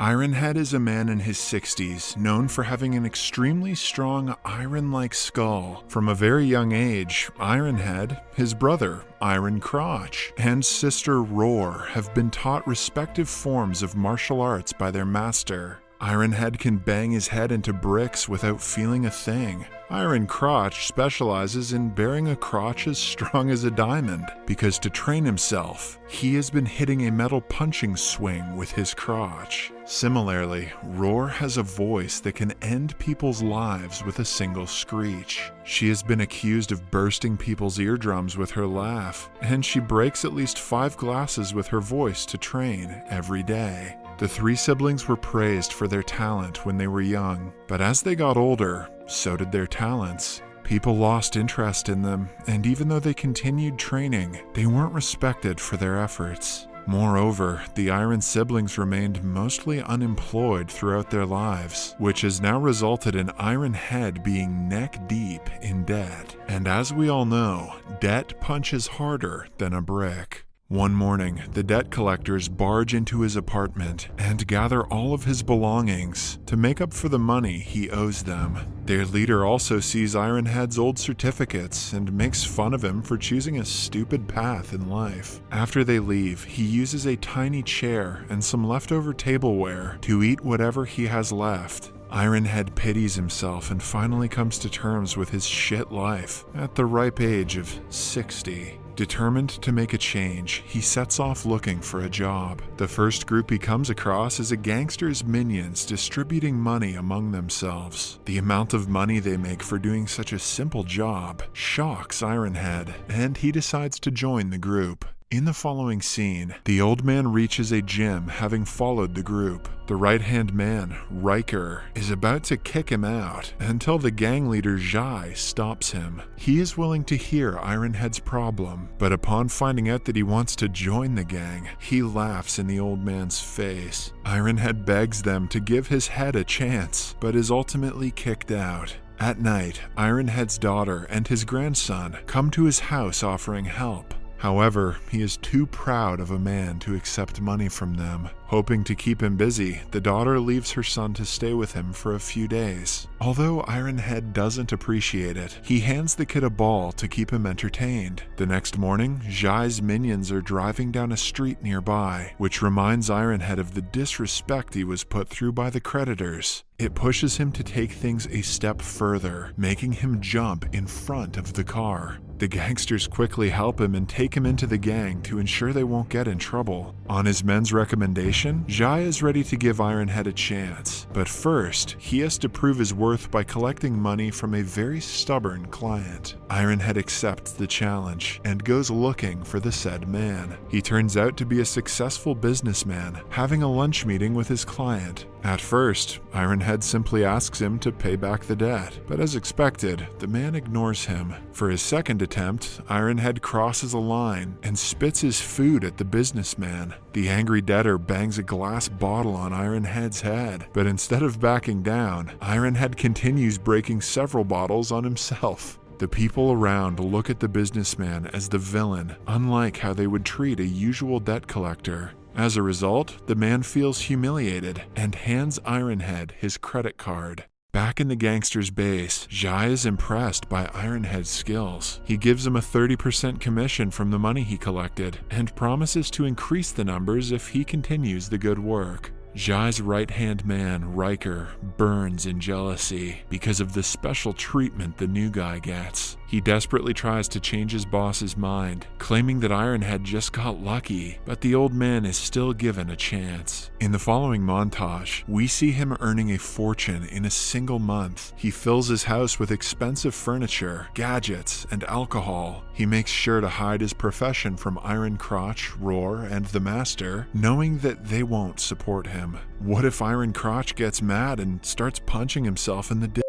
Ironhead is a man in his 60s known for having an extremely strong iron like skull. From a very young age, Ironhead, his brother, Iron Crotch, and sister Roar have been taught respective forms of martial arts by their master. Ironhead can bang his head into bricks without feeling a thing. Iron Crotch specializes in bearing a crotch as strong as a diamond, because to train himself, he has been hitting a metal punching swing with his crotch. Similarly, Roar has a voice that can end people's lives with a single screech. She has been accused of bursting people's eardrums with her laugh, and she breaks at least five glasses with her voice to train every day. The three siblings were praised for their talent when they were young, but as they got older, so did their talents. People lost interest in them, and even though they continued training, they weren't respected for their efforts. Moreover, the Iron siblings remained mostly unemployed throughout their lives, which has now resulted in Iron Head being neck deep in debt. And as we all know, debt punches harder than a brick. One morning, the debt collectors barge into his apartment and gather all of his belongings to make up for the money he owes them. Their leader also sees Ironhead's old certificates and makes fun of him for choosing a stupid path in life. After they leave, he uses a tiny chair and some leftover tableware to eat whatever he has left Ironhead pities himself and finally comes to terms with his shit life at the ripe age of 60. Determined to make a change, he sets off looking for a job. The first group he comes across is a gangster's minions distributing money among themselves. The amount of money they make for doing such a simple job shocks Ironhead, and he decides to join the group. In the following scene, the old man reaches a gym having followed the group. The right hand man, Riker, is about to kick him out until the gang leader Jai stops him. He is willing to hear Ironhead's problem, but upon finding out that he wants to join the gang, he laughs in the old man's face. Ironhead begs them to give his head a chance, but is ultimately kicked out. At night, Ironhead's daughter and his grandson come to his house offering help. However, he is too proud of a man to accept money from them. Hoping to keep him busy, the daughter leaves her son to stay with him for a few days. Although Ironhead doesn't appreciate it, he hands the kid a ball to keep him entertained. The next morning, Jai's minions are driving down a street nearby, which reminds Ironhead of the disrespect he was put through by the creditors. It pushes him to take things a step further, making him jump in front of the car. The gangsters quickly help him and take him into the gang to ensure they won't get in trouble. On his men's recommendation, Jai is ready to give Ironhead a chance, but first, he has to prove his worth by collecting money from a very stubborn client. Ironhead accepts the challenge and goes looking for the said man. He turns out to be a successful businessman, having a lunch meeting with his client. At first, Ironhead simply asks him to pay back the debt, but as expected, the man ignores him. For his second attempt, Ironhead crosses a line and spits his food at the businessman. The angry debtor bangs a glass bottle on Ironhead's head, but instead of backing down, Ironhead continues breaking several bottles on himself. The people around look at the businessman as the villain, unlike how they would treat a usual debt collector. As a result, the man feels humiliated and hands Ironhead his credit card. Back in the gangster's base, Jai is impressed by Ironhead's skills. He gives him a 30% commission from the money he collected and promises to increase the numbers if he continues the good work. Jai's right hand man, Riker, burns in jealousy because of the special treatment the new guy gets. He desperately tries to change his boss's mind, claiming that Ironhead just got lucky, but the old man is still given a chance. In the following montage, we see him earning a fortune in a single month. He fills his house with expensive furniture, gadgets, and alcohol. He makes sure to hide his profession from Iron Crotch, Roar, and the Master, knowing that they won't support him. What if Iron Crotch gets mad and starts punching himself in the dick?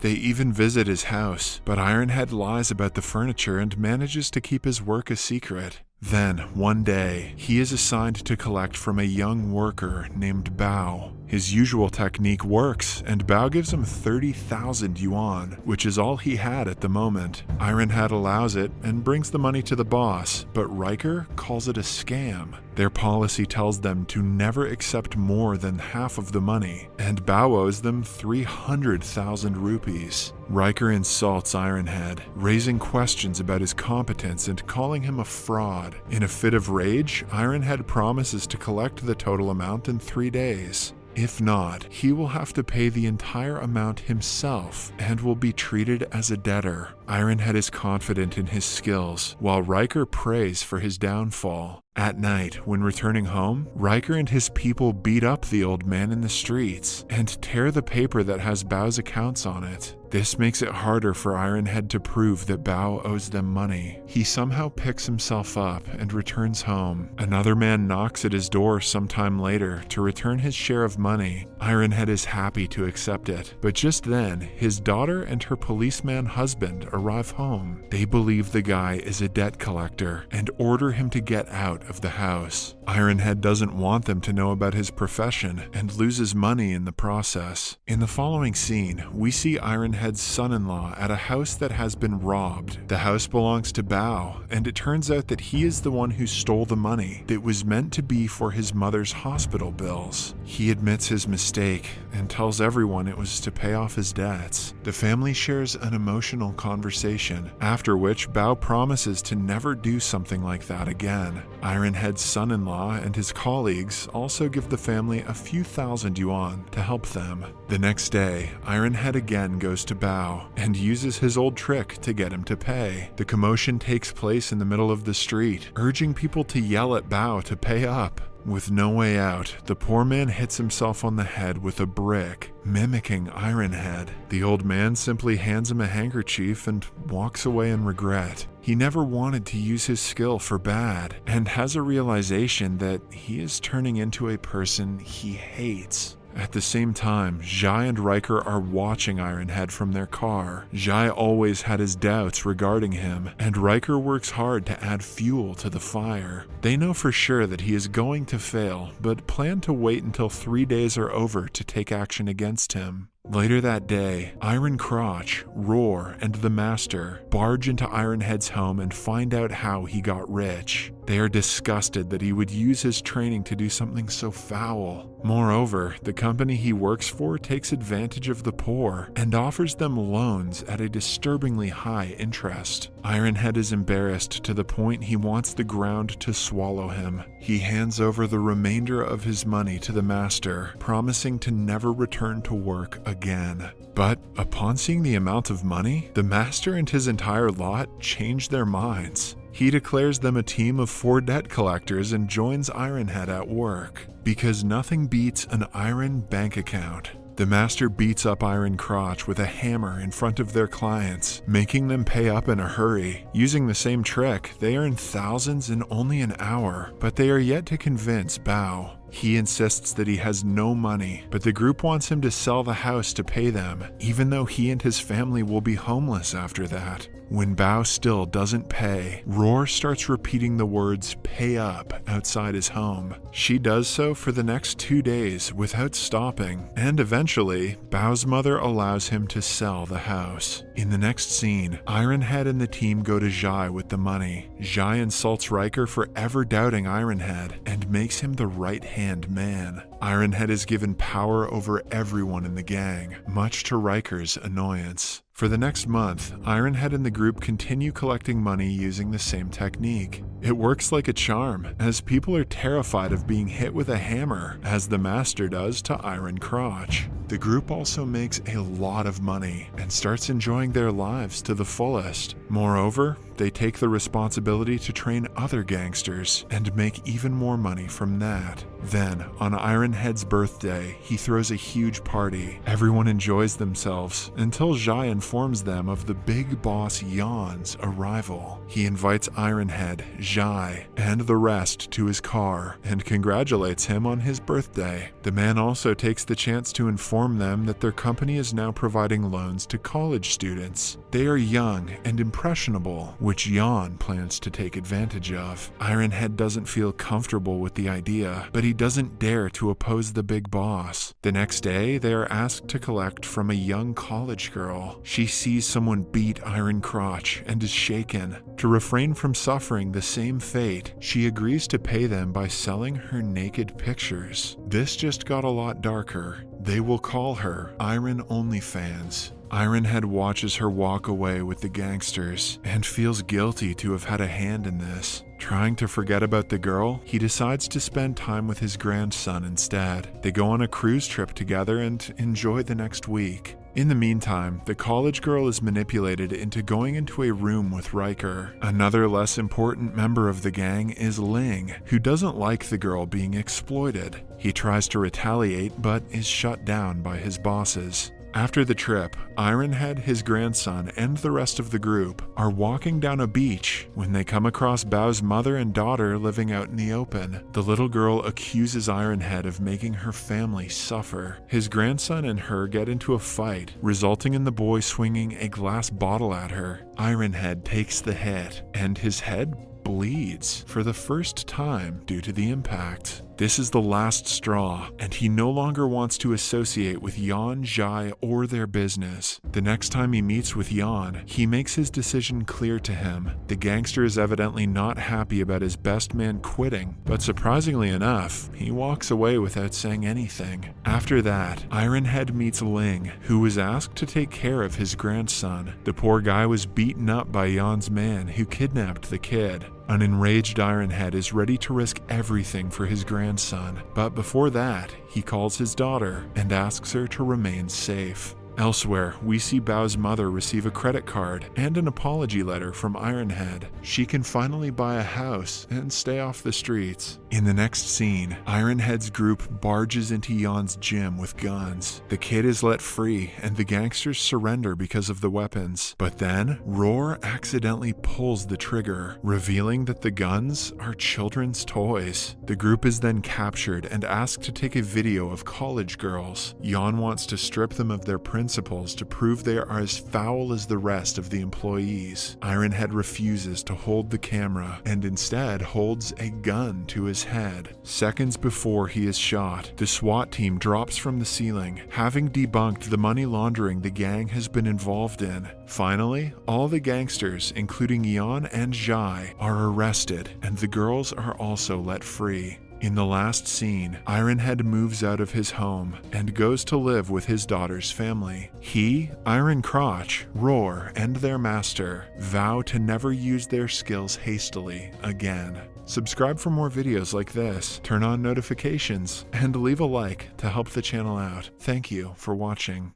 They even visit his house, but Ironhead lies about the furniture and manages to keep his work a secret. Then, one day, he is assigned to collect from a young worker named Bao. His usual technique works, and Bao gives him 30,000 yuan, which is all he had at the moment. Ironhead allows it and brings the money to the boss, but Riker calls it a scam. Their policy tells them to never accept more than half of the money, and Bao owes them 300,000 rupees. Riker insults Ironhead, raising questions about his competence and calling him a fraud. In a fit of rage, Ironhead promises to collect the total amount in three days. If not, he will have to pay the entire amount himself and will be treated as a debtor. Ironhead is confident in his skills, while Riker prays for his downfall. At night, when returning home, Riker and his people beat up the old man in the streets and tear the paper that has Bao's accounts on it. This makes it harder for Ironhead to prove that Bao owes them money. He somehow picks himself up and returns home. Another man knocks at his door sometime later to return his share of money. Ironhead is happy to accept it, but just then, his daughter and her policeman husband arrive home. They believe the guy is a debt collector and order him to get out of the house. Ironhead doesn't want them to know about his profession and loses money in the process. In the following scene, we see Ironhead's son in law at a house that has been robbed. The house belongs to Bao, and it turns out that he is the one who stole the money that was meant to be for his mother's hospital bills. He admits his mistake and tells everyone it was to pay off his debts. The family shares an emotional conversation, after which Bao promises to never do something like that again. Ironhead's son and his colleagues also give the family a few thousand yuan to help them. The next day, Ironhead again goes to Bao and uses his old trick to get him to pay. The commotion takes place in the middle of the street, urging people to yell at Bao to pay up. With no way out, the poor man hits himself on the head with a brick, mimicking Ironhead. The old man simply hands him a handkerchief and walks away in regret. He never wanted to use his skill for bad and has a realization that he is turning into a person he hates. At the same time, Jai and Riker are watching Ironhead from their car. Jai always had his doubts regarding him, and Riker works hard to add fuel to the fire. They know for sure that he is going to fail, but plan to wait until three days are over to take action against him. Later that day, Iron Crotch, Roar, and the Master barge into Ironhead's home and find out how he got rich. They are disgusted that he would use his training to do something so foul. Moreover, the company he works for takes advantage of the poor and offers them loans at a disturbingly high interest. Ironhead is embarrassed to the point he wants the ground to swallow him. He hands over the remainder of his money to the master, promising to never return to work again. But upon seeing the amount of money, the master and his entire lot change their minds. He declares them a team of four debt collectors and joins Ironhead at work. Because nothing beats an iron bank account. The master beats up Iron Crotch with a hammer in front of their clients, making them pay up in a hurry. Using the same trick, they earn thousands in only an hour, but they are yet to convince Bao. He insists that he has no money, but the group wants him to sell the house to pay them, even though he and his family will be homeless after that. When Bao still doesn't pay, Roar starts repeating the words pay up outside his home. She does so for the next two days without stopping, and eventually, Bao's mother allows him to sell the house. In the next scene, Ironhead and the team go to Zhai with the money. Zhai insults Riker for ever doubting Ironhead and makes him the right hand man. Ironhead is given power over everyone in the gang, much to Riker's annoyance. For the next month, Ironhead and the group continue collecting money using the same technique. It works like a charm, as people are terrified of being hit with a hammer, as the Master does to Iron Crotch. The group also makes a lot of money and starts enjoying their lives to the fullest. Moreover, they take the responsibility to train other gangsters and make even more money from that. Then, on Ironhead's birthday, he throws a huge party. Everyone enjoys themselves until Zhai informs them of the big boss Yan's arrival. He invites Ironhead, Zhai, and the rest to his car and congratulates him on his birthday. The man also takes the chance to inform them that their company is now providing loans to college students. They are young and impressionable, which Jan plans to take advantage of. Ironhead doesn't feel comfortable with the idea, but he doesn't dare to oppose the big boss. The next day, they are asked to collect from a young college girl. She sees someone beat Iron Crotch and is shaken. To refrain from suffering the same fate, she agrees to pay them by selling her naked pictures. This just got a lot darker. They will call her Iron OnlyFans. Ironhead watches her walk away with the gangsters and feels guilty to have had a hand in this. Trying to forget about the girl, he decides to spend time with his grandson instead. They go on a cruise trip together and enjoy the next week. In the meantime, the college girl is manipulated into going into a room with Riker. Another less important member of the gang is Ling, who doesn't like the girl being exploited. He tries to retaliate but is shut down by his bosses. After the trip, Ironhead, his grandson, and the rest of the group are walking down a beach when they come across Bao's mother and daughter living out in the open. The little girl accuses Ironhead of making her family suffer. His grandson and her get into a fight, resulting in the boy swinging a glass bottle at her. Ironhead takes the hit, and his head bleeds for the first time due to the impact. This is the last straw, and he no longer wants to associate with Yan, Jai, or their business. The next time he meets with Yan, he makes his decision clear to him. The gangster is evidently not happy about his best man quitting, but surprisingly enough, he walks away without saying anything. After that, Ironhead meets Ling, who was asked to take care of his grandson. The poor guy was beaten up by Yan's man who kidnapped the kid. An enraged Ironhead is ready to risk everything for his grandson, but before that, he calls his daughter and asks her to remain safe. Elsewhere, we see Bao's mother receive a credit card and an apology letter from Ironhead. She can finally buy a house and stay off the streets. In the next scene, Ironhead's group barges into Jan's gym with guns. The kid is let free and the gangsters surrender because of the weapons. But then, Roar accidentally pulls the trigger, revealing that the guns are children's toys. The group is then captured and asked to take a video of college girls. Jan wants to strip them of their principles to prove they are as foul as the rest of the employees. Ironhead refuses to hold the camera and instead holds a gun to his head. Seconds before he is shot, the SWAT team drops from the ceiling, having debunked the money laundering the gang has been involved in. Finally, all the gangsters, including Jan and Jai, are arrested, and the girls are also let free. In the last scene, Ironhead moves out of his home and goes to live with his daughter's family. He, Iron Crotch, Roar, and their master vow to never use their skills hastily again. Subscribe for more videos like this, turn on notifications, and leave a like to help the channel out. Thank you for watching.